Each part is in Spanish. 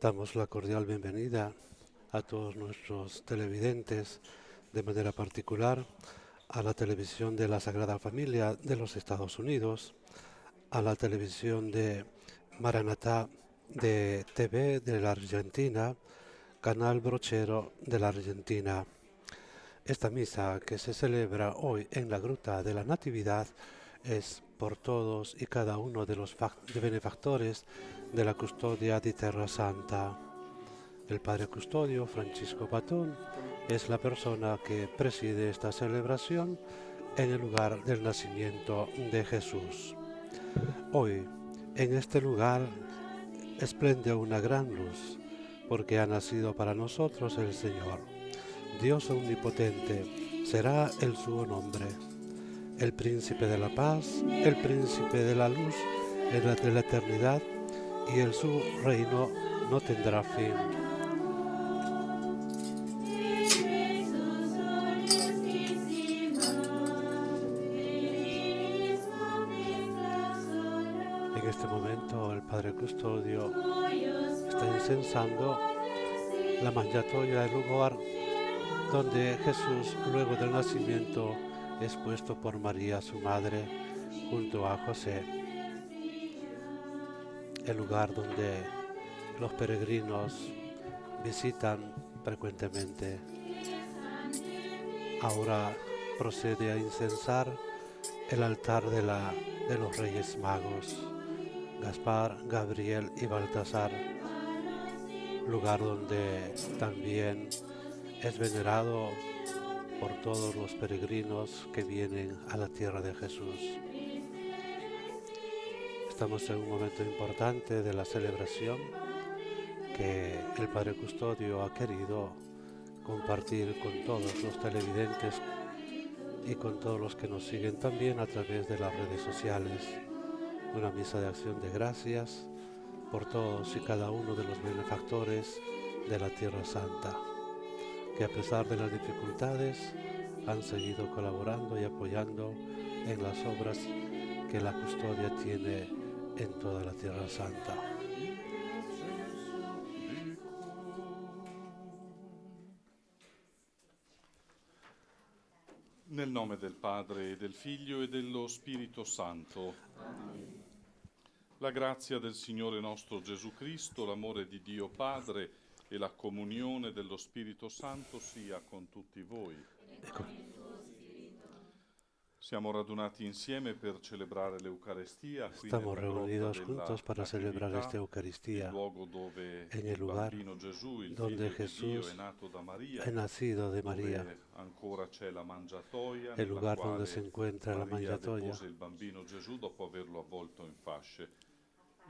Damos la cordial bienvenida a todos nuestros televidentes, de manera particular a la televisión de la Sagrada Familia de los Estados Unidos, a la televisión de Maranatá de TV de la Argentina, Canal Brochero de la Argentina. Esta misa que se celebra hoy en la Gruta de la Natividad es por todos y cada uno de los benefactores de la custodia de Terra Santa. El Padre Custodio, Francisco Patón, es la persona que preside esta celebración en el lugar del nacimiento de Jesús. Hoy, en este lugar, esplende una gran luz, porque ha nacido para nosotros el Señor. Dios omnipotente será el su nombre. El príncipe de la paz, el príncipe de la luz, en la de la eternidad, y el su reino no tendrá fin. En este momento el Padre Custodio está incensando la manjatoya, el lugar donde Jesús, luego del nacimiento, es puesto por María, su madre, junto a José el lugar donde los peregrinos visitan frecuentemente. Ahora procede a incensar el altar de, la, de los Reyes Magos, Gaspar, Gabriel y Baltasar, lugar donde también es venerado por todos los peregrinos que vienen a la tierra de Jesús. Estamos en un momento importante de la celebración que el Padre Custodio ha querido compartir con todos los televidentes y con todos los que nos siguen también a través de las redes sociales. Una misa de acción de gracias por todos y cada uno de los benefactores de la Tierra Santa, que a pesar de las dificultades han seguido colaborando y apoyando en las obras que la custodia tiene en toda la Tierra Santa. Nel nome del Padre, del Figlio e dello Spirito Santo. La grazia del Signore nostro Gesù Cristo, l'amore di Dio Padre e la comunione dello Spirito Santo sia con tutti voi. Ecco. Estamos reunidos juntos para celebrar esta Eucaristía. en el lugar donde Jesús ha nacido de María, el lugar donde se encuentra la mangiatoia.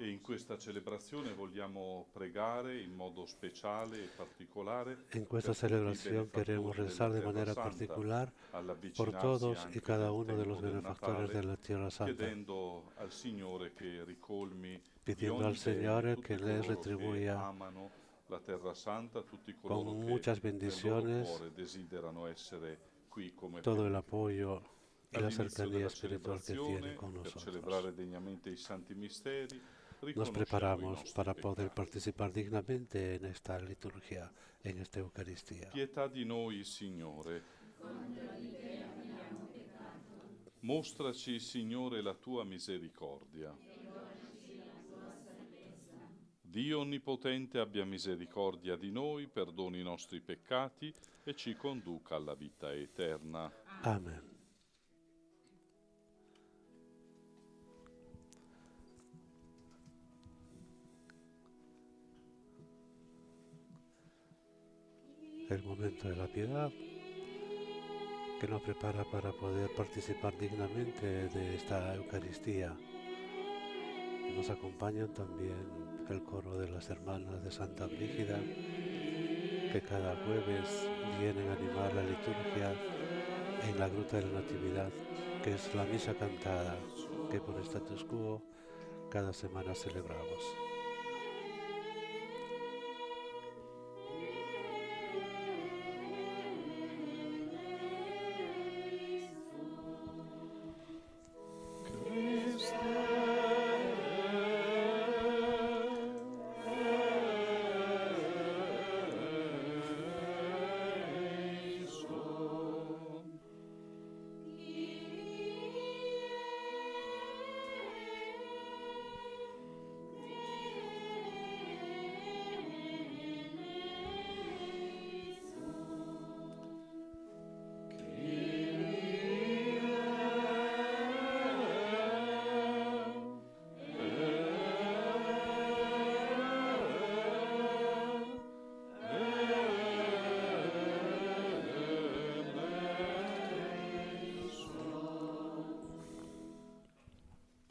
E in questa celebrazione vogliamo pregare in modo speciale e particolare. En esta celebración queremos rezar de manera particular por todos y cada uno de los benefactores de la Tierra Santa, chiedendo al Signore che ricolmi pidiendo al Señor que les retribuya la Terra Santa, tutti con muchas bendiciones todo el apoyo y la cercanía espiritual que tiene con nosotros. Nos preparamos para poder participar dignamente en esta liturgia, en esta Eucaristía. Pietà di noi, Signore. Mostraci, Signore, la tua misericordia. Dio Onnipotente abbia misericordia di noi, perdoni i nostri peccati e ci conduca alla vita eterna. Amen. El momento de la piedad que nos prepara para poder participar dignamente de esta Eucaristía. Nos acompañan también el coro de las hermanas de Santa Brígida, que cada jueves vienen a animar la liturgia en la Gruta de la Natividad, que es la misa cantada que por status quo cada semana celebramos.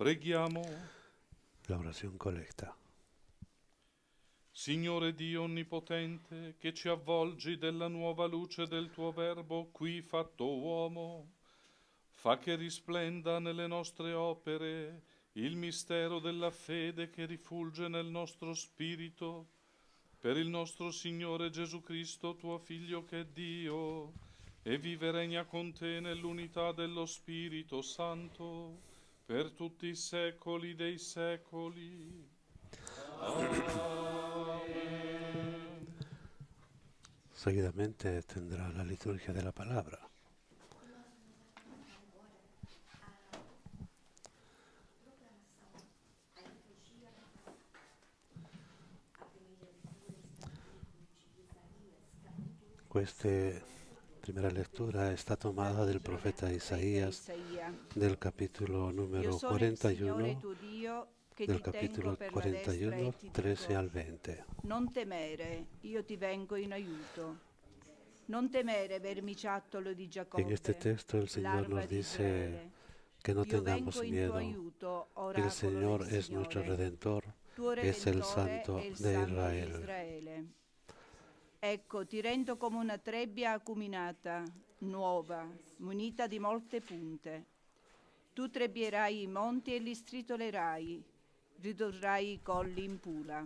Preghiamo. La orazione colecta. Signore Dio Onnipotente, che ci avvolgi della nuova luce del tuo Verbo qui fatto uomo, fa che risplenda nelle nostre opere il mistero della fede che rifulge nel nostro spirito, per il nostro Signore Gesù Cristo, tuo Figlio che è Dio, e vive regna con te nell'unità dello Spirito Santo per tutti i secoli dei secoli. Amen. Seguidamente tendrá la liturgia de la. Queste primera lectura está tomada del profeta Isaías, del capítulo número 41, del capítulo 41, 13 al 20. Non temere, io ti vengo in aiuto. Non temere, vermiciattolo di Giacobbe. En este texto el Señor nos dice que no tengamos miedo. El Señor es nuestro redentor, es el Santo de Israel. Ecco, ti rendo come una trebbia acuminata, nuova, munita di molte punte. Tu trebbierai i monti e li stritolerai, ridurrai i colli in pula.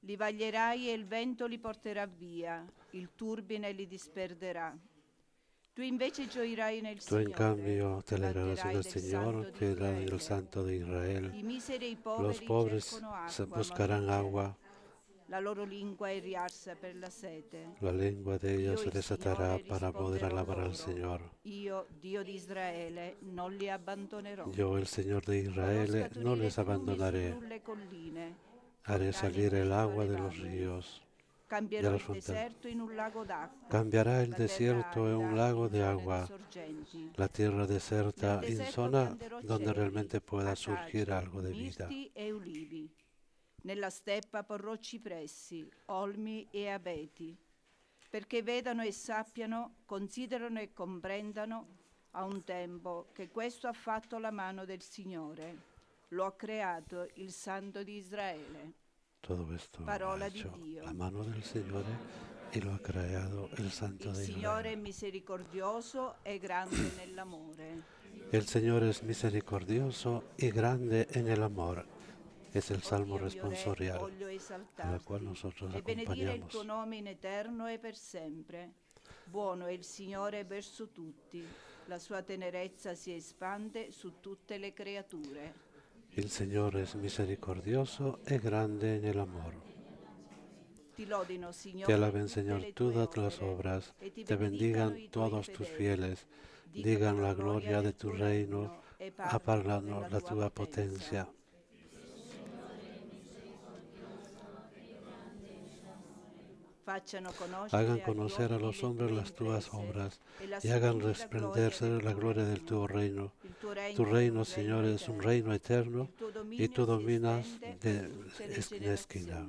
Li vaglierai e il vento li porterà via, il turbine li disperderà. Tu invece gioirai nel Tú en cambio te alegrarás en el Señor, te alegrarás en el Santo de Israel. Los pobres buscarán agua la loro lingua per la sete. La lengua de ellos se desatará para poder alabar al Señor. Io, Dio di Israele, non li. Yo, el Señor de Israel, no les abandonaré. Haré salir el agua de los ríos. Lago d'acqua. Cambiará el desierto en un lago de agua. La tierra deserta en zona donde realmente pueda surgir algo de vida. Nella steppa porrò cipressi, olmi e abeti, perché vedano e sappiano, considerano e comprendano a un tempo che questo ha fatto la mano del Signore. Lo ha creato il Santo di Israele. Todo esto Parola di Dio. La mano del Signore e lo ha creato il Santo il di Israele. Il Signore è misericordioso e grande nell'amore. Il Signore è misericordioso e grande nell'amore es el salmo responsorial en el cual nosotros acompañamos. e. Buono è il Signore verso tutti, la sua tenerezza si espande su tutte le creature. Il Signore es misericordioso e grande en el amor. Te alaben, Señor, todas las obras, te bendigan todos tus fieles, digan la gloria de tu reino, apagando la tua potencia. Hagan conocer a los hombres las tuas obras y hagan resplendecer la gloria del tu reino. Tu reino, Señor, es un reino eterno y tú dominas de esquina esquina.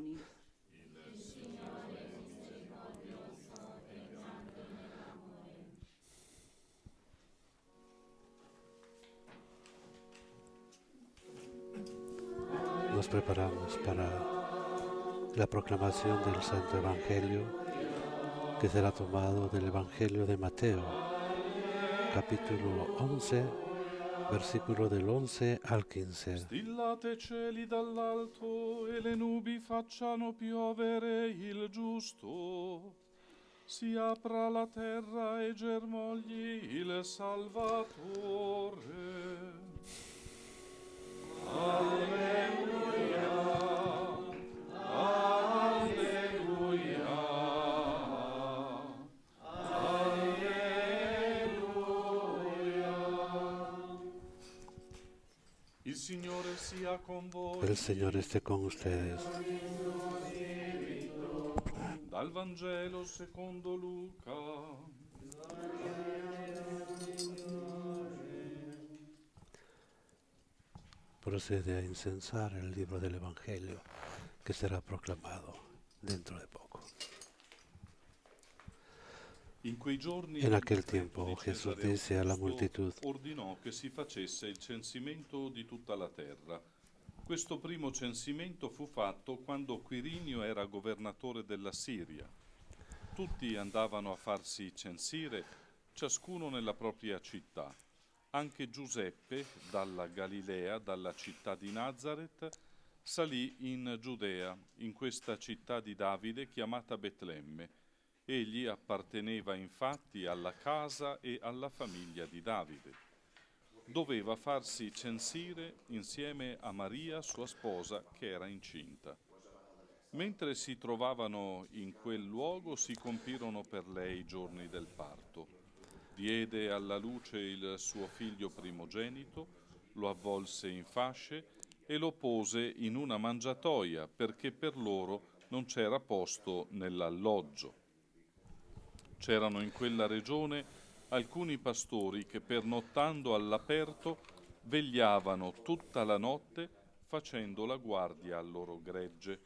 Nos preparamos para la proclamación del Santo Evangelio que será tomado del Evangelio de Mateo, capítulo 11, versículo del 11 al 15. Stillate cieli dall'alto e le nubi facciano piovere il giusto. Si apra la terra e germogli il Salvatore. Alleluia. El Señor esté con ustedes. Dal Vangelo secondo Luca. Procede a incensar el libro del Evangelio que será proclamado dentro de poco. En aquel tiempo Jesús dice a la multitud, Questo primo censimento fu fatto quando Quirinio era governatore della Siria. Tutti andavano a farsi censire, ciascuno nella propria città. Anche Giuseppe, dalla Galilea, dalla città di Nazareth, salì in Giudea, in questa città di Davide chiamata Betlemme. Egli apparteneva infatti alla casa e alla famiglia di Davide. Doveva farsi censire insieme a Maria, sua sposa, che era incinta. Mentre si trovavano in quel luogo si compirono per lei i giorni del parto. Diede alla luce il suo figlio primogenito, lo avvolse in fasce e lo pose in una mangiatoia perché per loro non c'era posto nell'alloggio. C'erano in quella regione alcuni pastori che pernottando all'aperto vegliavano tutta la notte facendo la guardia al loro gregge.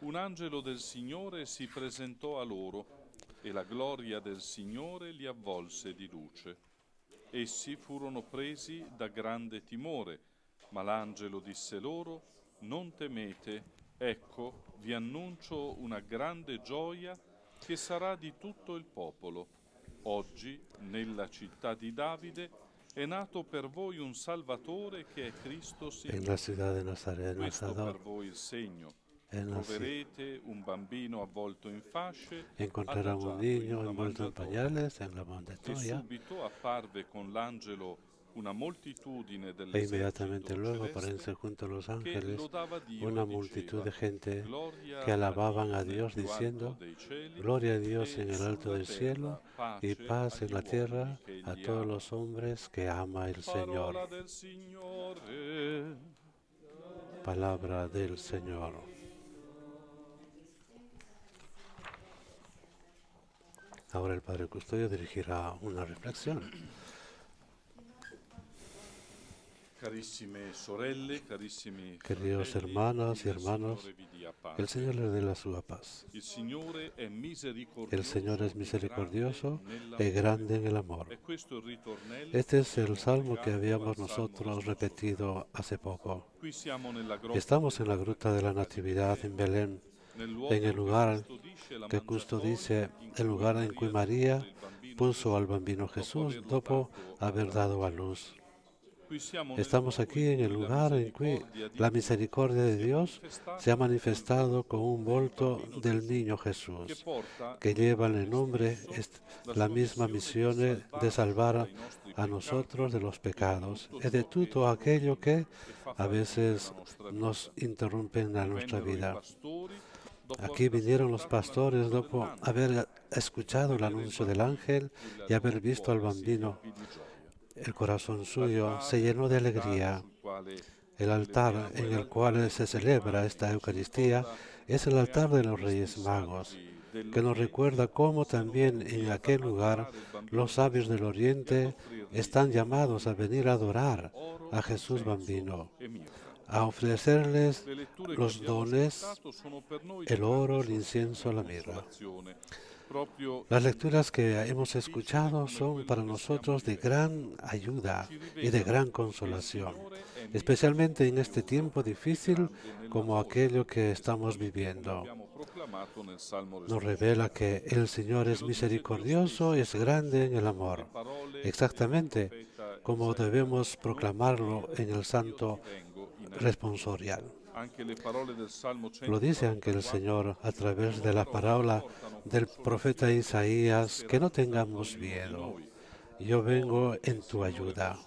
Un angelo del Signore si presentò a loro e la gloria del Signore li avvolse di luce. Essi furono presi da grande timore, ma l'angelo disse loro, non temete, ecco, vi annuncio una grande gioia che sarà di tutto il popolo. Oggi, nella città di Davide, è nato per voi un Salvatore che è Cristo En la Signore. ciudad de Nazaret, Questo per voi il segno. Troverete un bambino avvolto in fasce, Encontrarán un in niño envuelto en mangiatoia. pañales en la E mandatoya subito apparve con l'angelo e inmediatamente luego aparecen junto a los ángeles una multitud de gente "Gloria que alababan a Dios diciendo, Gloria a Dios e en el alto del cielo y paz en la tierra a todos ama". los hombres que ama el Señor. Palabra del Señor. Ahora el Padre Custodio dirigirá una reflexión. Queridos hermanas y hermanos. El Señor les dé la sua paz. El Señor es e misericordioso y nell'amore. grande en el amor. E Este es el salmo que habíamos nosotros repetido hace poco. Estamos en la gruta de la Natividad en Belén, en el lugar que Custo mangiatoia dice in el lugar en cui María puso al bambino Jesús dopo haber dado a luz. Estamos aquí en el lugar en di la misericordia de Dios se ha manifestado con un volto del niño Jesús, que lleva en el nombre la misma misión de salvar a nosotros de los pecados y de todo aquello que a veces nos interrumpen a nuestra vida. Aquí vinieron los pastores dopo haber escuchado el anuncio del ángel y haber visto al bambino. El corazón suyo se llenó de alegría. El altar en el cual se celebra esta Eucaristía es el altar de los Reyes Magos, que nos recuerda cómo también en aquel lugar los sabios del Oriente están llamados a venir a adorar a Jesús bambino, a ofrecerles los dones, el oro, el incienso, la mirra. Las lecturas que hemos escuchado son para nosotros de gran ayuda y de gran consolación, especialmente en este tiempo difícil como aquello que estamos viviendo. Nos revela que el Señor es misericordioso, es grande en el amor, exactamente como debemos proclamarlo en el Santo responsorial. Lo dice aunque el Señor a través de la parábola del profeta Isaías, que no tengamos miedo. Yo vengo en tu ayuda.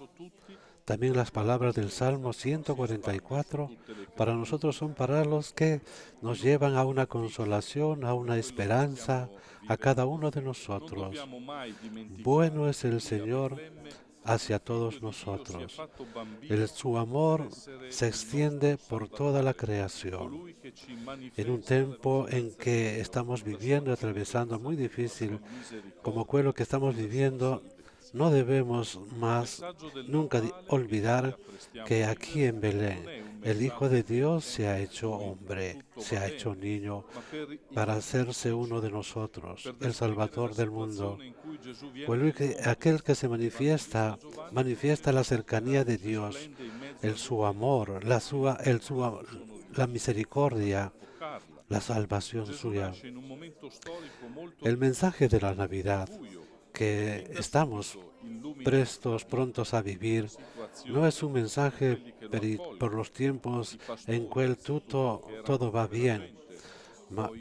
También las palabras del Salmo 144 para nosotros son palabras que nos llevan a una consolación, a una esperanza, a cada uno de nosotros. Bueno es el Señor hacia todos nosotros. El, su amor se extiende por toda la creación. En un tiempo en que estamos viviendo, atravesando muy difícil, como lo que estamos viviendo, no debemos más nunca olvidar que aquí en Belén el Hijo de Dios se ha hecho hombre, se ha hecho niño para hacerse uno de nosotros, el Salvador del mundo. Pues aquel que se manifiesta, manifiesta la cercanía de Dios, el su amor, la, su, la misericordia, la salvación suya. El mensaje de la Navidad que estamos prestos, prontos a vivir, no es un mensaje por los tiempos en que todo, todo va bien,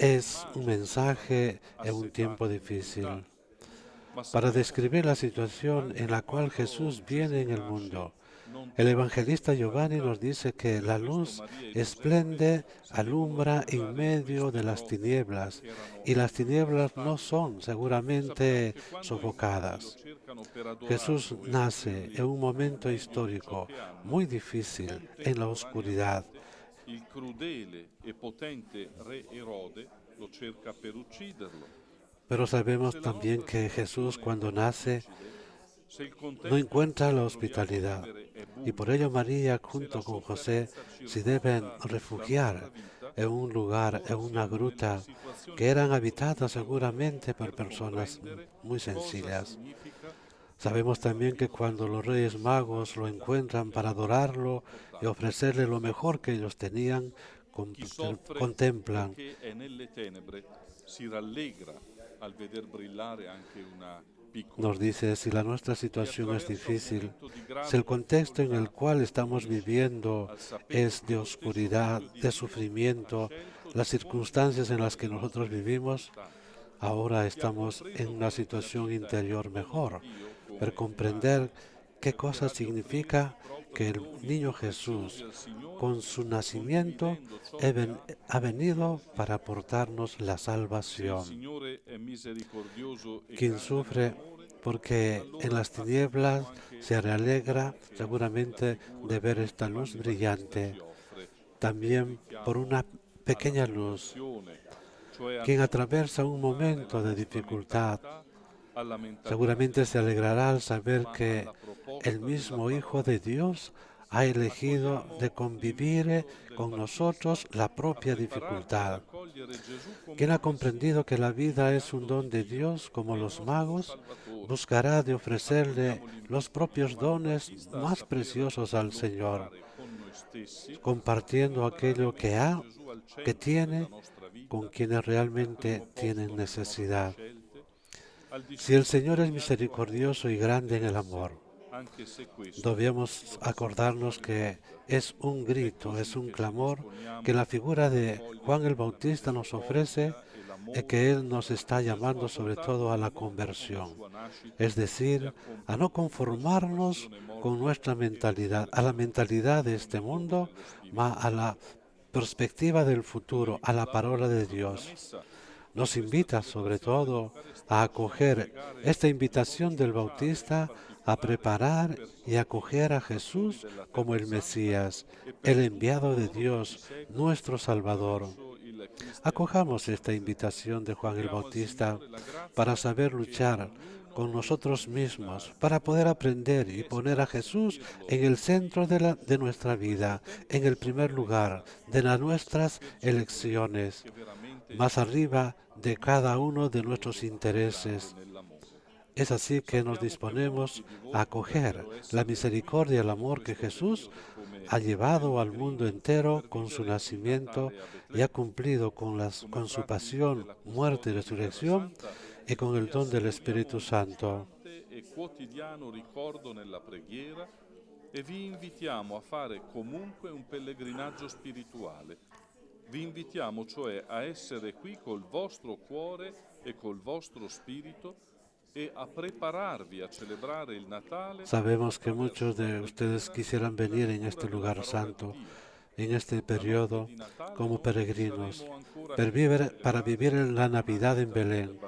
es un mensaje en un tiempo difícil para describir la situación en la cual Jesús viene en el mundo. El evangelista Giovanni nos dice que la luz esplende, alumbra en medio de las tinieblas y las tinieblas no son seguramente sofocadas. Jesús nace en un momento histórico muy difícil en la oscuridad. Pero sabemos también que Jesús cuando nace no encuentra la hospitalidad y por ello María junto con José se deben refugiar en un lugar, en una gruta que eran habitadas seguramente por personas muy sencillas. Sabemos también que cuando los reyes magos lo encuentran para adorarlo y ofrecerle lo mejor que ellos tenían, contemplan nos dice, si la nuestra situación es difícil, si el contexto en el cual estamos viviendo es de oscuridad, de sufrimiento, las circunstancias en las que nosotros vivimos, ahora estamos en una situación interior mejor, pero comprender qué cosa significa que el niño Jesús, con su nacimiento, ha venido para aportarnos la salvación. Quien sufre porque en las tinieblas se alegra seguramente de ver esta luz brillante, también por una pequeña luz. Quien atraviesa un momento de dificultad, seguramente se alegrará al saber que el mismo Hijo de Dios ha elegido de convivir con nosotros la propia dificultad. Quien ha comprendido que la vida es un don de Dios como los magos, buscará de ofrecerle los propios dones más preciosos al Señor, compartiendo aquello que ha, que tiene, con quienes realmente tienen necesidad. Si el Señor es misericordioso y grande en el amor, debemos acordarnos que es un grito, es un clamor que la figura de Juan el Bautista nos ofrece y que Él nos está llamando sobre todo a la conversión, es decir, a no conformarnos con nuestra mentalidad, a la mentalidad de este mundo, más a la perspectiva del futuro, a la palabra de Dios. Nos invita sobre todo a acoger esta invitación del Bautista a preparar y acoger a Jesús como el Mesías, el enviado de Dios, nuestro Salvador. Acojamos esta invitación de Juan el Bautista para saber luchar con nosotros mismos, para poder aprender y poner a Jesús en el centro de, nuestra vida, en el primer lugar de nuestras elecciones, más arriba de cada uno de nuestros intereses. Es así que nos disponemos a acoger la misericordia y el amor que Jesús ha llevado al mundo entero con su nacimiento y ha cumplido con, las, con su pasión, muerte y resurrección y con el don del Espíritu Santo. e preghiera e vi invitiamo a fare comunque un pellegrinaggio spirituale. Vi invitiamo a essere qui col vostro cuore e col vostro spirito e a prepararvi a celebrare il Natale. Sabemos que muchos de ustedes quisieran venir en este lugar santo, en este periodo, como peregrinos, para vivir en la Navidad en Belén.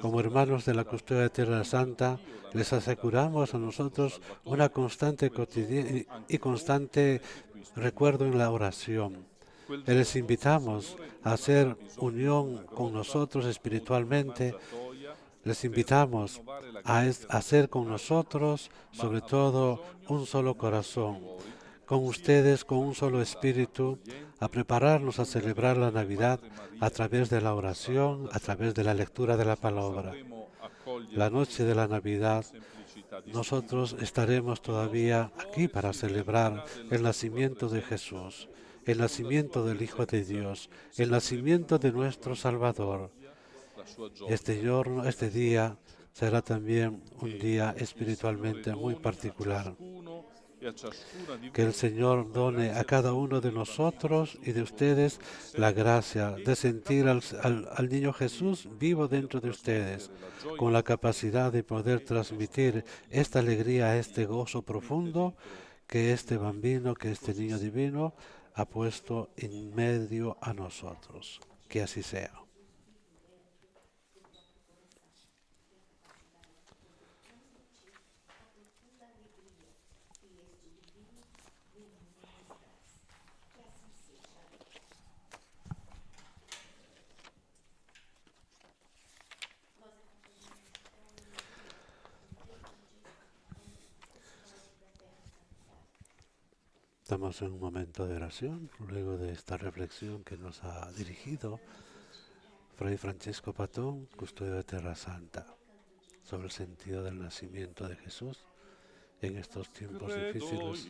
Como hermanos de la custodia de Tierra Santa, les aseguramos a nosotros una constante y constante recuerdo en la oración. Les invitamos a hacer unión con nosotros espiritualmente. Les invitamos a hacer con nosotros, sobre todo, un solo corazón, con ustedes, con un solo espíritu, a prepararnos a celebrar la Navidad a través de la oración, a través de la lectura de la palabra. La noche de la Navidad, nosotros estaremos todavía aquí para celebrar el nacimiento de Jesús, el nacimiento del Hijo de Dios, el nacimiento de nuestro Salvador. Este, este día será también un día espiritualmente muy particular. Que el Señor done a cada uno de nosotros y de ustedes la gracia de sentir al niño Jesús vivo dentro de ustedes, con la capacidad de poder transmitir esta alegría, este gozo profundo que este bambino, que este niño divino ha puesto en medio a nosotros. Que así sea. Estamos en un momento de oración, luego de esta reflexión que nos ha dirigido Fray Francesco Patón, custodio de Terra Santa, sobre el sentido del nacimiento de Jesús en estos tiempos difíciles.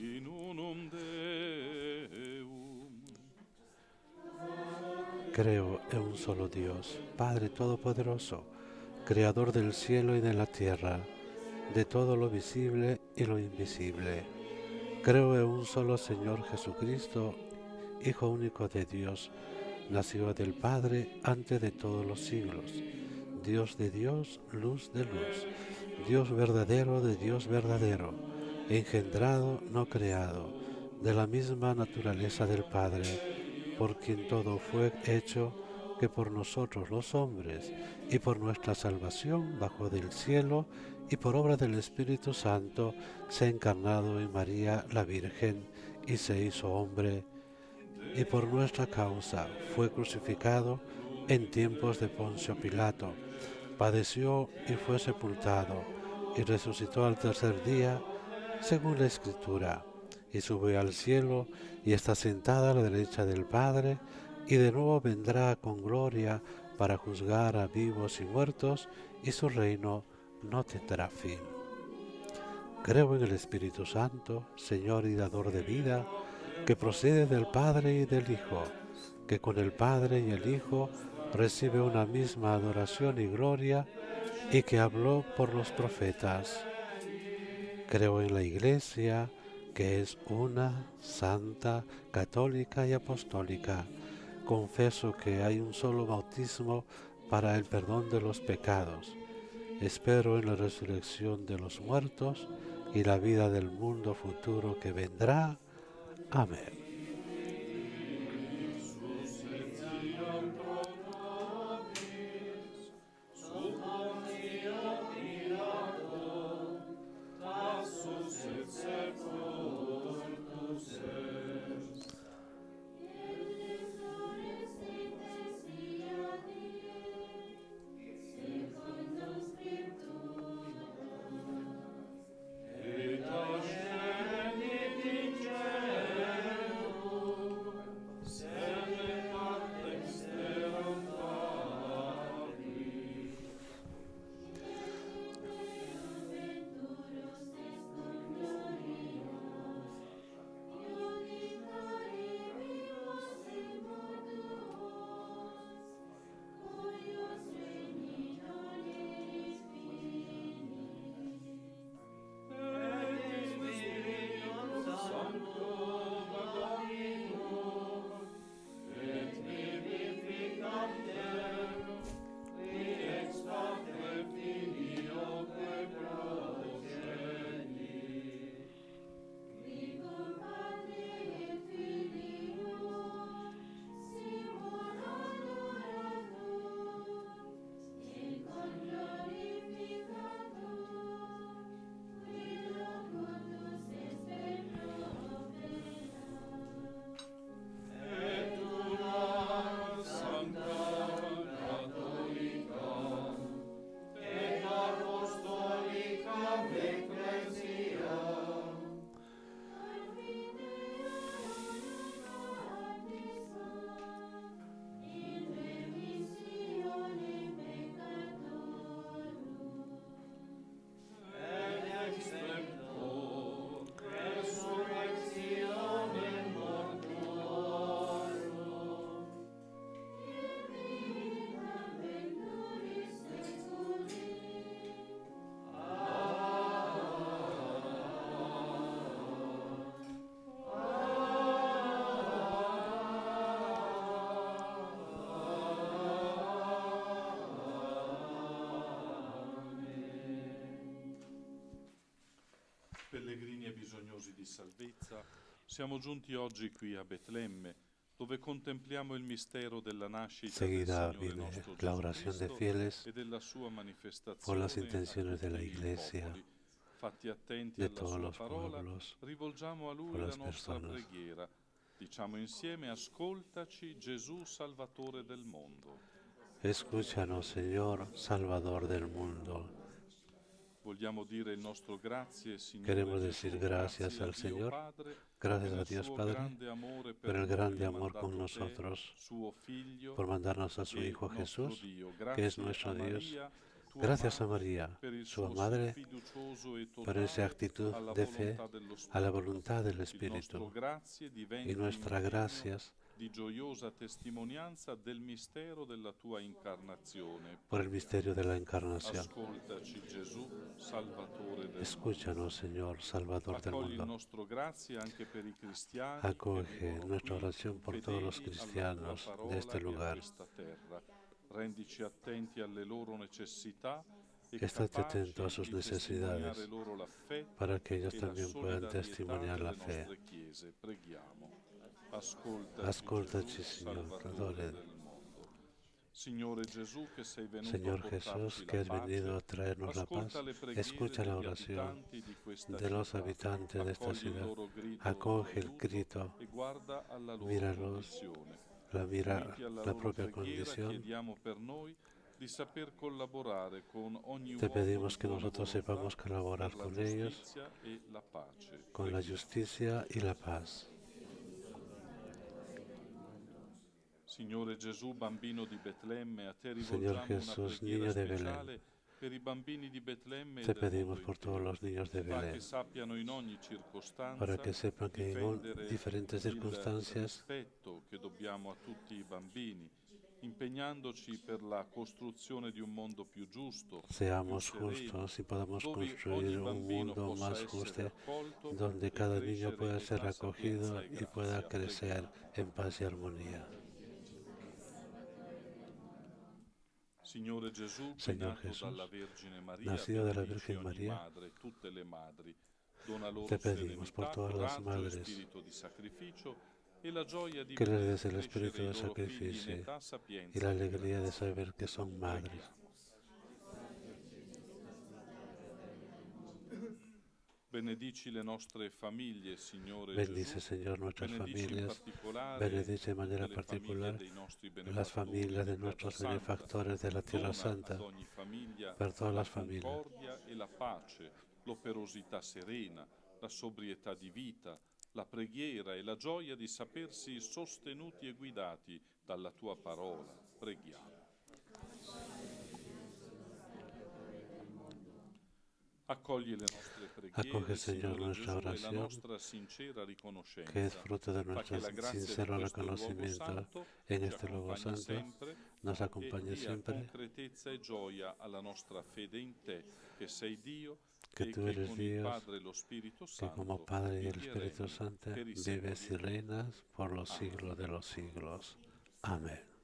Creo en un solo Dios, Padre Todopoderoso, Creador del cielo y de la tierra, de todo lo visible y lo invisible. Creo en un solo Señor Jesucristo, Hijo único de Dios, nacido del Padre antes de todos los siglos, Dios de Dios, luz de luz, Dios verdadero de Dios verdadero, engendrado, no creado, de la misma naturaleza del Padre, por quien todo fue hecho, que por nosotros los hombres y por nuestra salvación bajo del cielo y por obra del Espíritu Santo se ha encarnado en María la Virgen y se hizo hombre y por nuestra causa fue crucificado en tiempos de Poncio Pilato, padeció y fue sepultado y resucitó al tercer día según la Escritura y subió al cielo y está sentada a la derecha del Padre y de nuevo vendrá con gloria para juzgar a vivos y muertos y su reino no tendrá fin. Creo en el Espíritu Santo, Señor y dador de vida, que procede del Padre y del Hijo, que con el Padre y el Hijo recibe una misma adoración y gloria y que habló por los profetas. Creo en la Iglesia, que es una, santa, católica y apostólica. Confieso que hay un solo bautismo para el perdón de los pecados. Espero en la resurrección de los muertos y la vida del mundo futuro que vendrá. Amén. Bisognosi di salvezza, siamo giunti oggi qui a Betlemme, dove contempliamo il mistero della nascita Seguida del viene nostro la oración de fieles e della sua manifestazione por las intenciones de la Iglesia, popoli. Fatti attenti de todos sua los parola, pueblos, rivolgiamo a Lui por la las nostra personas. preghiera. Diciamo insieme, ascoltaci Gesù Salvatore del mondo. Escúchanos, Señor, Salvador del mundo. Queremos decir gracias al Señor, Gracias a Dios Padre por el grande amor con nosotros, por mandarnos a su e Hijo Jesús, que es nuestro Dios. Gracias a María, su madre, e por esa actitud de fe a la voluntad del Espíritu. Y nuestra impegno gracias di gioiosa testimonianza del mistero della tua incarnazione. por el misterio de la encarnación. Ascoltaci Gesù, Salvatore del. Escúchanos, Señor, Salvador del il mundo. nostro grazie anche per i cristiani Acoge nuestra oración por todos los cristianos de este lugar. Rendici attenti alle loro necessità e Estate atento a sus necesidades, para que ellos e también puedan testimoniar la fe. Ascoltaci, Signor, venuto Señor Jesús, que has venido a traernos la paz, escucha la oración de los habitantes de esta ciudad. Acoge el grito, e Míralos, la mira, la preghiera, condición. Te pedimos di que nosotros sepamos colaborar con ellos, e con la justicia y la paz. Signore Gesù, bambino di Betlemme, a te Señor Jesús, niño de Belén, e Te pedimos por todos los niños de Belén, para que sepan que en diferentes circunstancias seamos justos y podamos construir un mundo más justo, donde e cada niño pueda ser acogido e y pueda crecer en paz y armonía. Señor Jesús, nacido de la Virgen María, loro te pedimos por todas las e madres e que les des el espíritu de sacrificio y la e alegría de saber que son madres. Benedici le nostre famiglie, Signore Bendice, Gesù. Señor, nuestras Benedici in familias. particolare Benedice de manera tutte le famiglie particular dei nostri las familias de nuestros benefactores de la Tierra Santa, per todas la las familias. e la pace, l'operosità serena, la sobrietà di vita, la preghiera e la gioia di sapersi sostenuti e guidati dalla tua parola. Preghiamo. Acoge, Señor, nuestra oración, que es fruto de nuestro sincero reconocimiento en este accompagni santo, nos acompañe siempre, que tú eres Dios, que como Padre y el Espíritu Santo vives y reinas por los siglos de los siglos. Amén.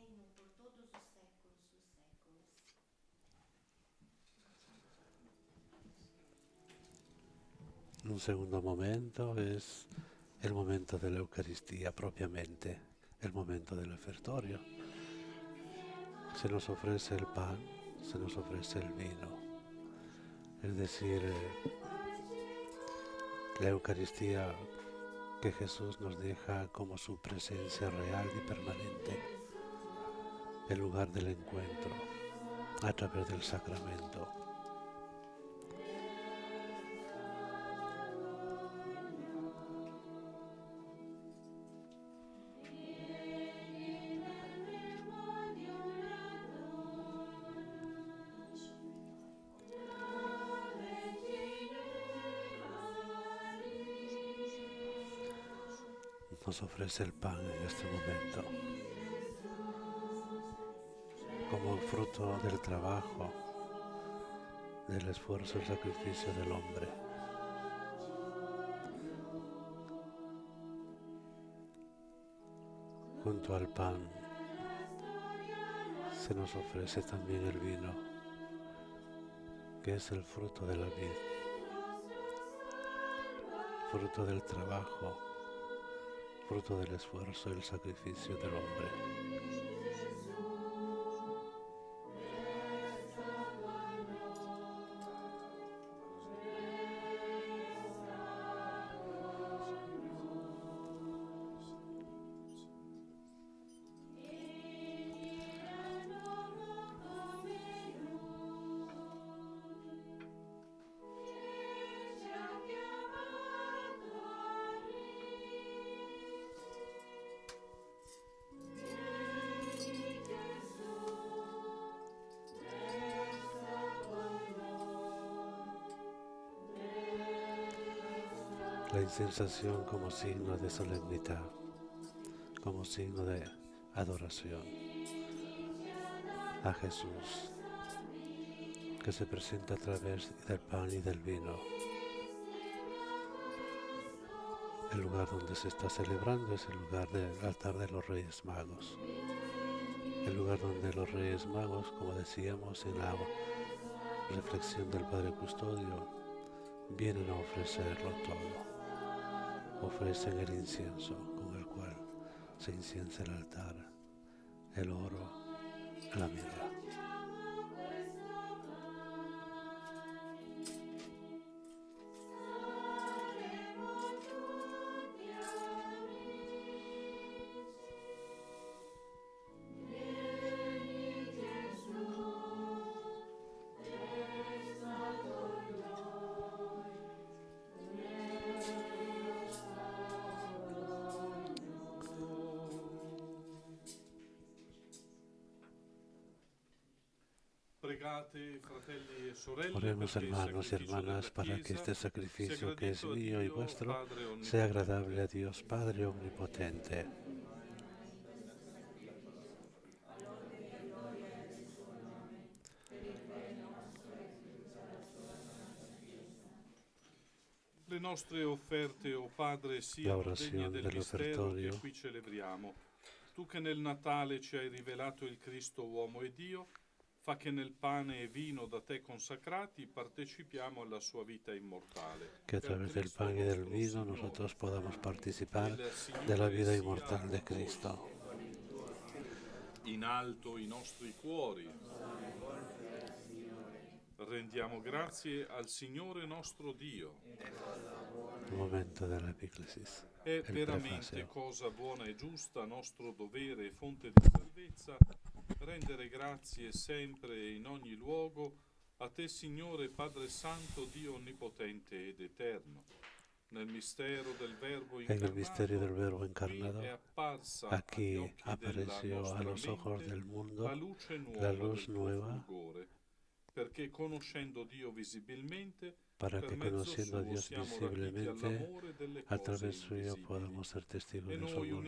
reino por todos os séculos dos séculos. Un segundo momento es el momento de la Eucaristía propiamente, el momento del ofertorio. Se nos ofrece el pan, se nos ofrece el vino. Es decir, la Eucaristía que Jesús nos deja como su presencia real y permanente, el lugar del encuentro a través del sacramento. Nos ofrece el pan en este momento como fruto del trabajo, del esfuerzo y sacrificio del hombre. Junto al pan se nos ofrece también el vino, que es el fruto de la vid. fruto del trabajo, fruto del esfuerzo y el sacrificio del hombre. La incensación como signo de solemnidad, como signo de adoración a Jesús, que se presenta a través del pan y del vino. El lugar donde se está celebrando es el lugar del altar de los Reyes Magos. El lugar donde los Reyes Magos, como decíamos en la reflexión del Padre Custodio, vienen a ofrecerlo todo ofrecen el incienso con el cual se inciensa el altar, el oro, la mirra. Oremos hermanos y hermanas para que este sacrificio que es mío y Dio, vuestro sea agradable a Dios Padre Omnipotente. Le nostre offerte, o Padre, siano orazione degne del celebriamo. Tu che nel Natale ci hai rivelato il Cristo uomo e Dio, fa che nel pane e vino da te consacrati partecipiamo alla sua vita immortale. Que a Per través del Cristo pan y del vino nosotros podamos participar Il de la vida inmortal de. Cristo. In alto i nostri cuori. Rendiamo grazie al Signore nostro Dio. El momento de la epíclesis. È il veramente cosa buona e giusta, nostro dovere e fonte di salvezza, rendere grazie sempre e in ogni luogo a te, Signore Padre Santo, Dio Onnipotente ed Eterno. Nel mistero del Verbo apparsa agli aquí apareció a los ojos del mundo la luce nuova la luz nueva fulgore, perché conoscendo Dio visibilmente, para que conociendo a Dios visiblemente, a través suyo podamos ser testigos de su amor.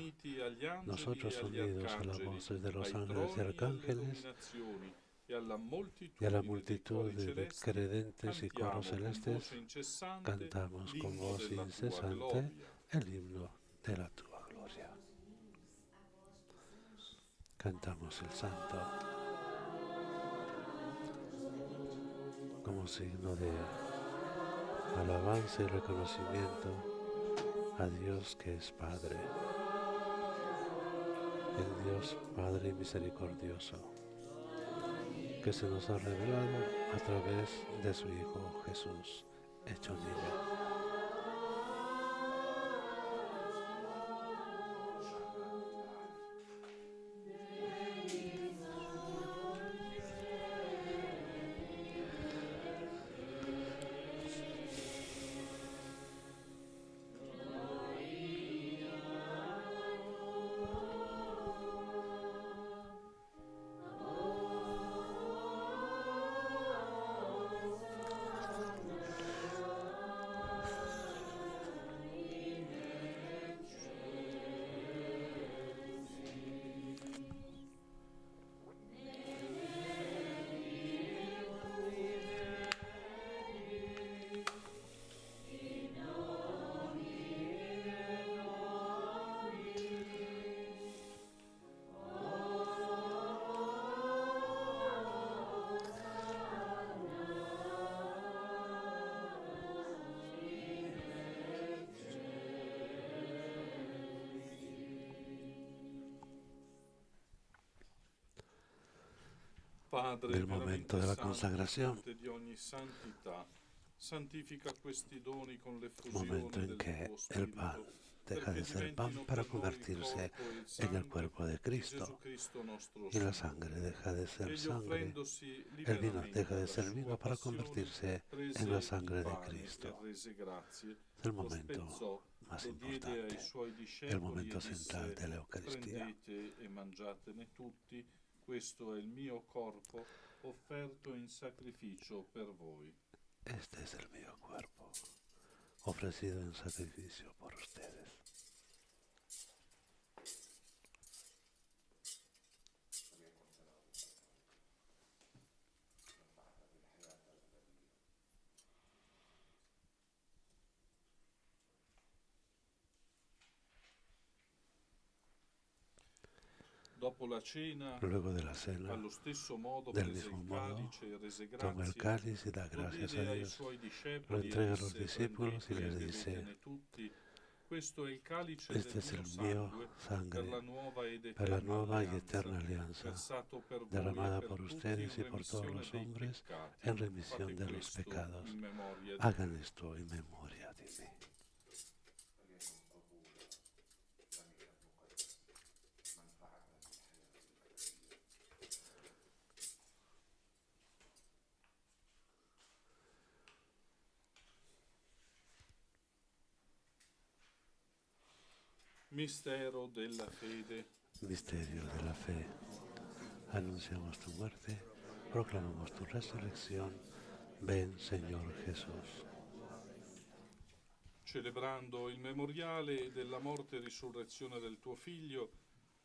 Nosotros unidos a la arcangeli, voz de los ángeles y arcángeles y a la multitud de credentes y coros celestes, cantamos con voz incesante el himno de la tua gloria. Cantamos el santo como signo de alabanza y reconocimiento a Dios que es Padre, el Dios Padre misericordioso, que se nos ha revelado a través de su Hijo Jesús, hecho niño. Santità, santifica questi doni con momento en del que el pan deja de ser pan para convertirse e il en el cuerpo de Cristo. Y la sangre deja de ser sangre, el vino deja de ser vino para convertirse en la sangre de Cristo. e Es el momento más importante, el momento e central disse, de la Eucaristía. Questo è il mio corpo offerto in sacrificio per voi. Este es el mío cuerpo, ofrecido en sacrificio por ustedes. Luego de la cena, del mismo modo, e toma el cáliz y da gracias a Dios, lo e entrega a los disse, discípulos y "Prendete les e dice, este es el mío sangre para la nueva y eterna alianza, e derramada por ustedes y por todos los hombres en remisión de los pecados. Hagan esto en memoria de mí. Mistero della fede. Misterio de la fe. Anunciamos tu muerte, proclamamos tu resurrección. Ven, Señor Jesús. Celebrando il memoriale della morte e risurrezione del tuo Figlio,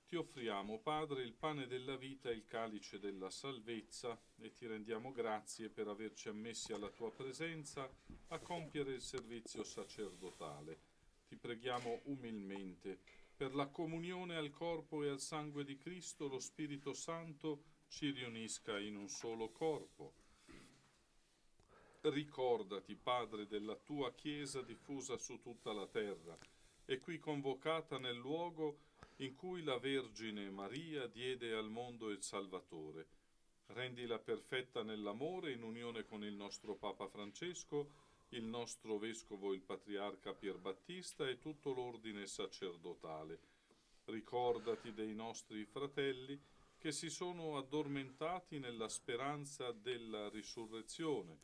ti offriamo, Padre, il pane della vita e il calice della salvezza e ti rendiamo grazie per averci ammessi alla tua presenza a compiere il servizio sacerdotale. Ti preghiamo umilmente per la comunione al corpo e al sangue di Cristo, lo Spirito Santo ci riunisca in un solo corpo. Ricordati, Padre, della tua Chiesa diffusa su tutta la terra e qui convocata nel luogo in cui la Vergine Maria diede al mondo il Salvatore. Rendila perfetta nell'amore in unione con il nostro Papa Francesco, il nostro Vescovo il Patriarca Pier Battista e tutto l'ordine sacerdotale. Ricordati dei nostri fratelli che si sono addormentati nella speranza della risurrezione.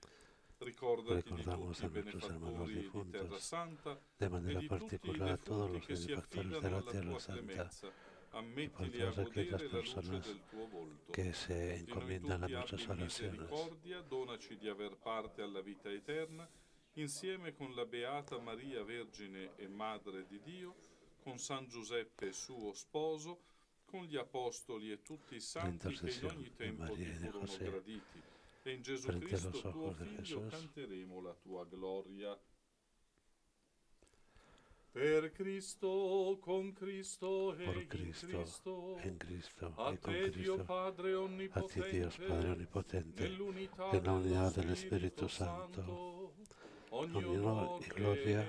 Ricordati di Recordamos tutti i benefattori di Terra Santa de e manera di tutti i particular a todos los che si benefactores affidano de la alla Tierra tua Santa, Ammettili a godere la luce del tuo volto. que se Di noi encomiendan a abbi oraciones. donaci di aver parte alla vita eterna, insieme con la Beata Maria Vergine e Madre di Dio, con San Giuseppe suo sposo, con gli Apostoli e tutti i santi che in ogni tempo ti furono graditi. E in Gesù a Cristo tuo Figlio canteremo la tua gloria. Per Cristo, con Cristo e por in Cristo, Cristo, en Cristo a y con te Dio Cristo, Padre a Onnipotente, ti Dios Padre Omnipotente, nell'unità del dello Spirito Santo, ogni honor onor y gloria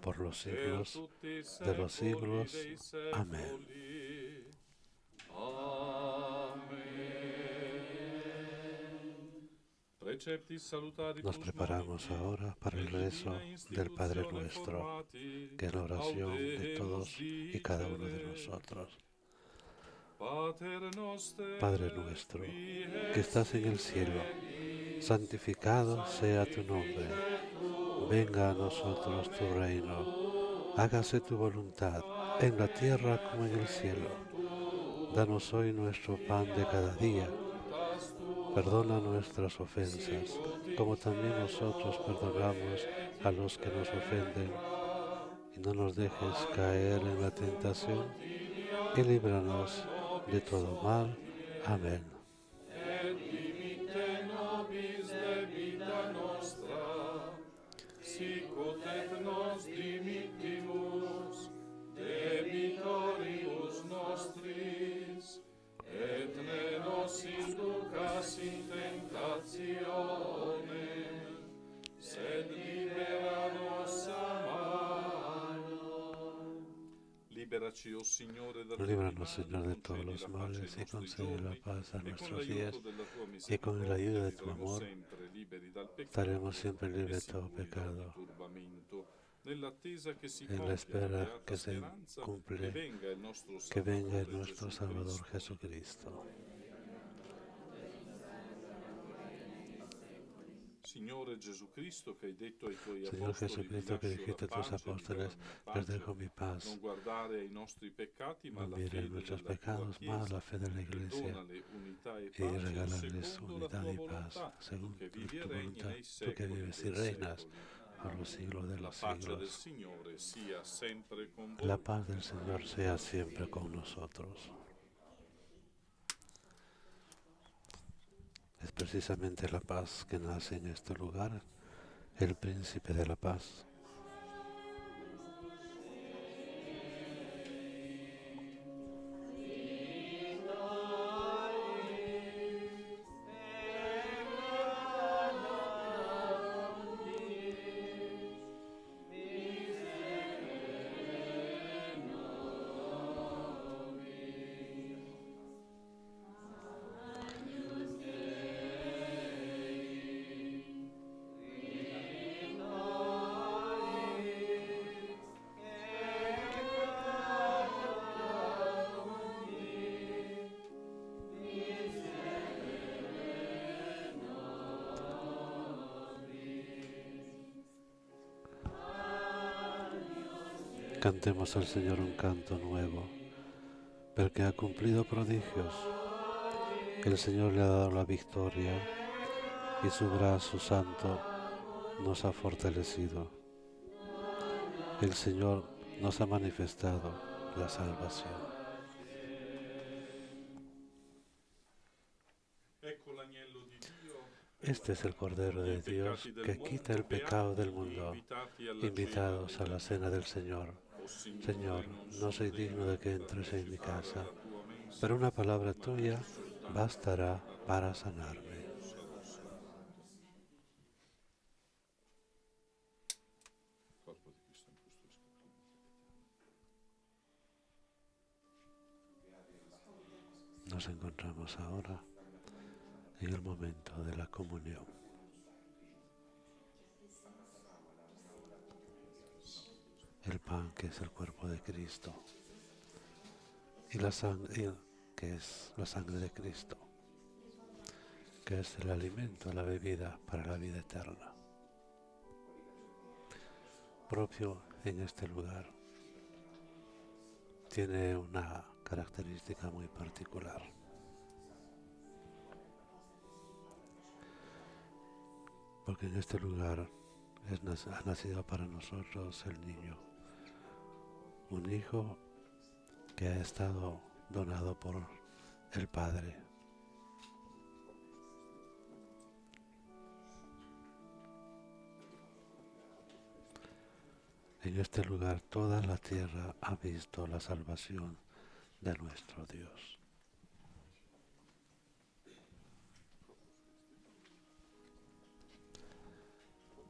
por los siglos de los siglos. Amén. Nos preparamos ahora para el rezo del Padre Nuestro, que es la oración de todos y cada uno de nosotros. Padre nuestro, que estás en el cielo, santificado sea tu nombre. Venga a nosotros tu reino. Hágase tu voluntad en la tierra como en el cielo. Danos hoy nuestro pan de cada día. Perdona nuestras ofensas, como también nosotros perdonamos a los que nos ofenden. Y no nos dejes caer en la tentación y líbranos de todo mal. Amén. et ne nos inducas in tentatio Líbranos, Señor, de todos los males y concede la paz a nuestros días y con la ayuda de tu amor estaremos siempre libres de todo pecado en la espera que se cumple, que venga el nuestro Salvador Cristo. Jesucristo. Signore Gesù Cristo, che hai detto ai tuoi Señor Jesucristo, que "Vi lascio dijiste a tus apóstoles, les dejo pace", mi paz. non guardare ai nostri peccati, ma No miren fede nuestros pecados, Chiesa, la fe de la e Iglesia e y regalarles secondo la unidad tua y paz, volontà, según che tu, vivi e tu voluntad, tú que vives y reinas por los siglos de La los siglos. Signore sia sempre con voi. La paz del Señor sea siempre con nosotros. Es precisamente la paz que nace en este lugar, el príncipe de la paz. Cantemos al Señor un canto nuevo, porque ha cumplido prodigios. El Señor le ha dado la victoria y su brazo santo nos ha fortalecido. El Señor nos ha manifestado la salvación. Este es el Cordero de Dios que quita el pecado del mundo. Invitados a la cena del Señor. Señor, no soy digno de que entres en mi casa, pero una palabra tuya bastará para sanarme. Nos encontramos ahora en el momento de la comunión. El pan que es el cuerpo de Cristo y la sangre que es la sangre de Cristo, que es el alimento, la bebida para la vida eterna. Propio en este lugar tiene una característica muy particular. Porque en este lugar ha nacido para nosotros el niño, un hijo que ha estado donado por el Padre. En este lugar toda la tierra ha visto la salvación de nuestro Dios.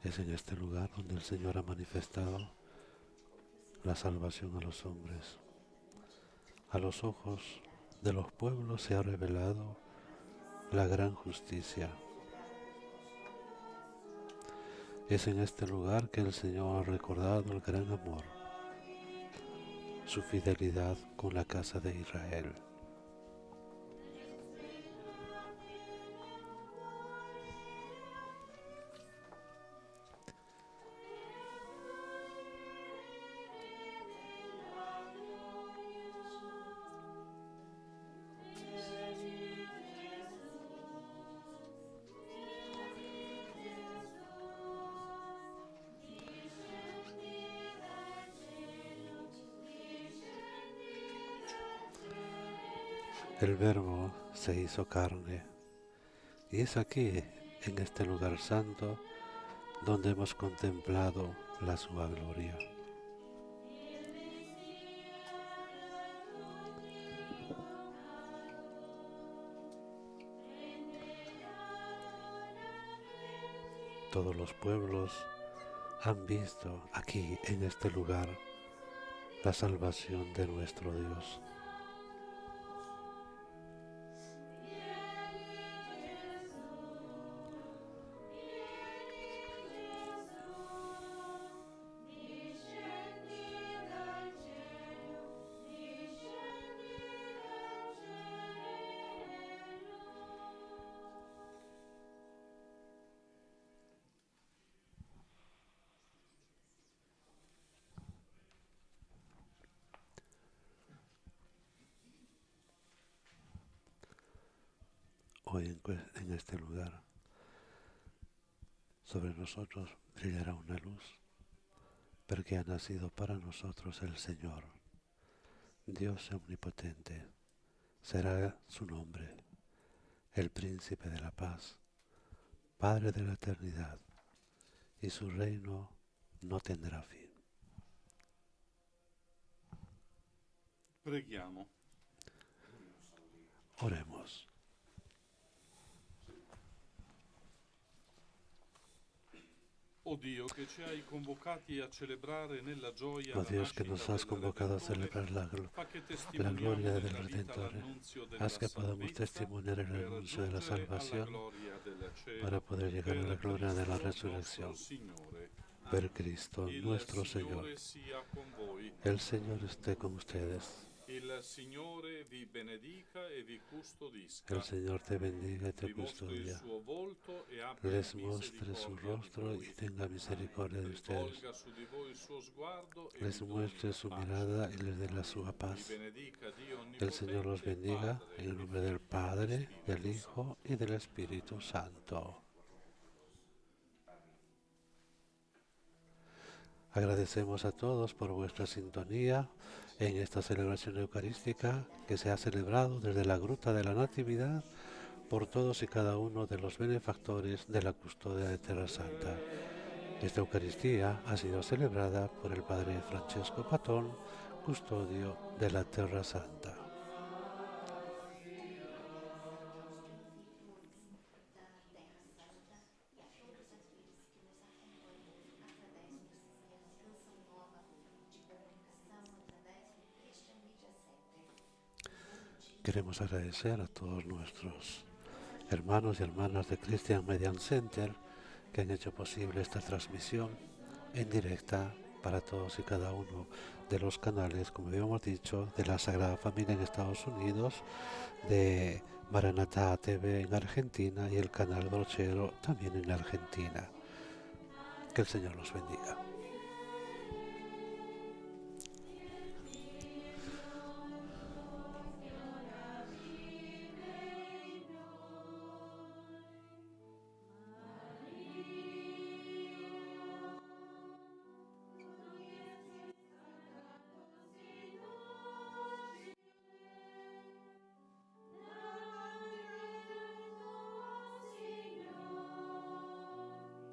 Es en este lugar donde el Señor ha manifestado la salvación a los hombres. A los ojos de los pueblos se ha revelado la gran justicia. Es en este lugar que el Señor ha recordado el gran amor, su fidelidad con la casa de Israel. El verbo se hizo carne y es aquí, en este lugar santo, donde hemos contemplado la sua gloria. Todos los pueblos han visto aquí, en este lugar, la salvación de nuestro Dios. Hoy en, este lugar, sobre nosotros brillará una luz, porque ha nacido para nosotros el Señor, Dios omnipotente. Será su nombre, el príncipe de la paz, Padre de la eternidad, y su reino no tendrá fin. Preghiamo. Oremos. Oh Dio, che ci hai convocati a celebrare nella gioia Oh la Dios que nos has convocado a celebrar la, la gloria del della haz que podamos testimoniar el anuncio de la salvación para poder llegar a la gloria de la resurrección. Per Cristo nuestro Señor. El Señor esté con ustedes. E. El Señor te bendiga y te custodia. Les muestre su rostro y tenga misericordia de ustedes. E Les muestre su mirada y les dé la sua Vi paz. El Señor los bendiga en el nombre del Padre, del. Hijo y del Espíritu Santo. Agradecemos a todos por vuestra sintonía en esta celebración eucarística que se ha celebrado desde la Gruta de la Natividad por todos y cada uno de los benefactores de la custodia de Tierra Santa. Esta Eucaristía ha sido celebrada por el Padre Francesco Patón, custodio de la Tierra Santa. Queremos agradecer a todos nuestros hermanos y hermanas de Christian Median Center que han hecho posible esta transmisión en directa para todos y cada uno de los canales, como habíamos dicho, de la Sagrada Familia en Estados Unidos, de Maranatá TV en Argentina y el canal Brochero también en Argentina. Que el Señor los bendiga.